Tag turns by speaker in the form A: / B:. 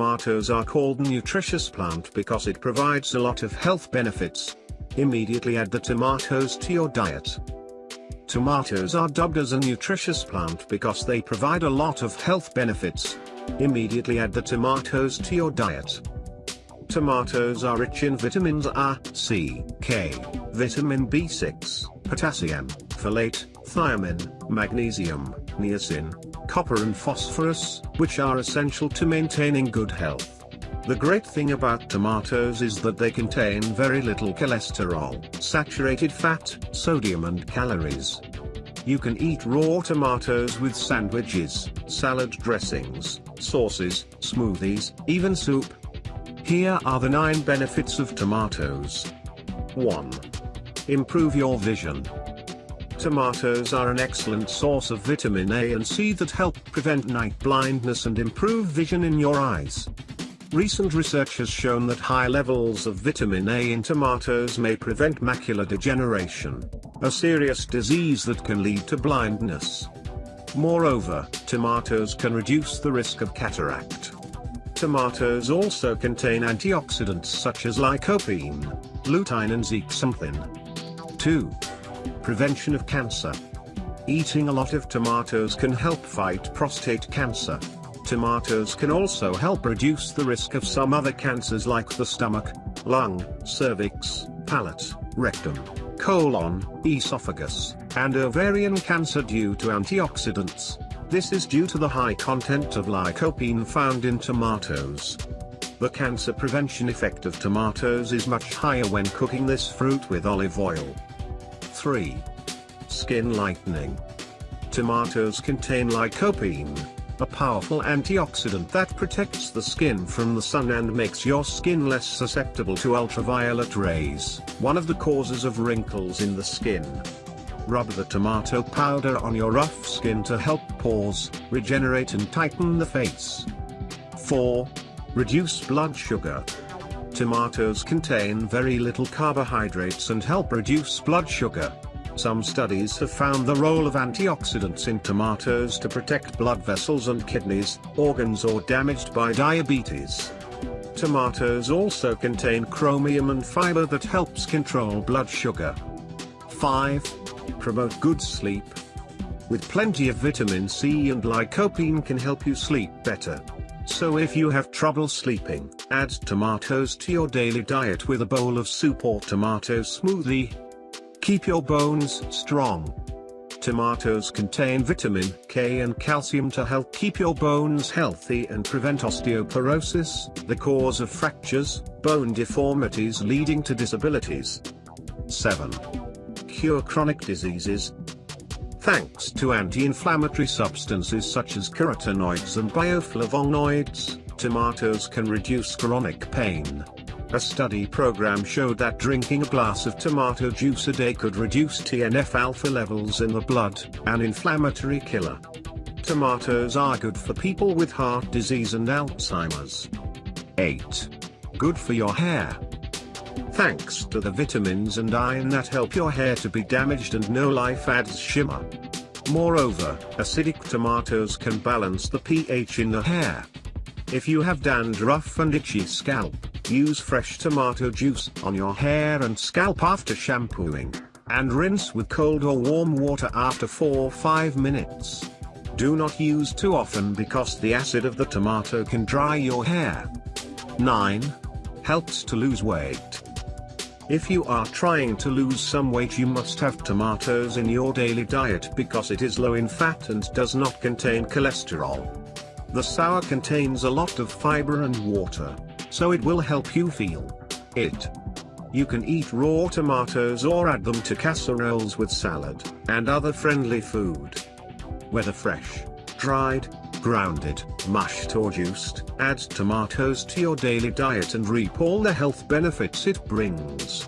A: Tomatoes are called nutritious plant because it provides a lot of health benefits. Immediately add the tomatoes to your diet. Tomatoes are dubbed as a nutritious plant because they provide a lot of health benefits. Immediately add the tomatoes to your diet. Tomatoes are rich in vitamins A, C, K, vitamin B6, potassium, folate, thiamine, magnesium, niacin, copper and phosphorus, which are essential to maintaining good health. The great thing about tomatoes is that they contain very little cholesterol, saturated fat, sodium and calories. You can eat raw tomatoes with sandwiches, salad dressings, sauces, smoothies, even soup. Here are the 9 benefits of tomatoes. 1. Improve your vision. Tomatoes are an excellent source of vitamin A and C that help prevent night blindness and improve vision in your eyes. Recent research has shown that high levels of vitamin A in tomatoes may prevent macular degeneration, a serious disease that can lead to blindness. Moreover, tomatoes can reduce the risk of cataract. Tomatoes also contain antioxidants such as lycopene, lutein and zeaxanthin. 2. Prevention of cancer. Eating a lot of tomatoes can help fight prostate cancer. Tomatoes can also help reduce the risk of some other cancers like the stomach, lung, cervix, palate, rectum, colon, esophagus, and ovarian cancer due to antioxidants. This is due to the high content of lycopene found in tomatoes. The cancer prevention effect of tomatoes is much higher when cooking this fruit with olive oil. 3. Skin lightening. Tomatoes contain lycopene, a powerful antioxidant that protects the skin from the sun and makes your skin less susceptible to ultraviolet rays, one of the causes of wrinkles in the skin. Rub the tomato powder on your rough skin to help pores, regenerate and tighten the face. 4. Reduce blood sugar. Tomatoes contain very little carbohydrates and help reduce blood sugar. Some studies have found the role of antioxidants in tomatoes to protect blood vessels and kidneys, organs or damaged by diabetes. Tomatoes also contain chromium and fiber that helps control blood sugar. 5. Promote good sleep. With plenty of vitamin C and lycopene can help you sleep better. So if you have trouble sleeping, add tomatoes to your daily diet with a bowl of soup or tomato smoothie. Keep your bones strong. Tomatoes contain vitamin K and calcium to help keep your bones healthy and prevent osteoporosis, the cause of fractures, bone deformities leading to disabilities. 7. Cure chronic diseases, Thanks to anti-inflammatory substances such as carotenoids and bioflavonoids, tomatoes can reduce chronic pain. A study program showed that drinking a glass of tomato juice a day could reduce TNF-alpha levels in the blood, an inflammatory killer. Tomatoes are good for people with heart disease and Alzheimer's. 8. Good for your hair. Thanks to the vitamins and iron that help your hair to be damaged and no life adds shimmer. Moreover, acidic tomatoes can balance the pH in the hair. If you have dandruff and itchy scalp, use fresh tomato juice on your hair and scalp after shampooing, and rinse with cold or warm water after 4-5 minutes. Do not use too often because the acid of the tomato can dry your hair. 9. Helps to lose weight. If you are trying to lose some weight you must have tomatoes in your daily diet because it is low in fat and does not contain cholesterol. The sour contains a lot of fiber and water, so it will help you feel it. You can eat raw tomatoes or add them to casseroles with salad, and other friendly food. Whether fresh, dried, grounded, mashed or juiced, add tomatoes to your daily diet and reap all the health benefits it brings.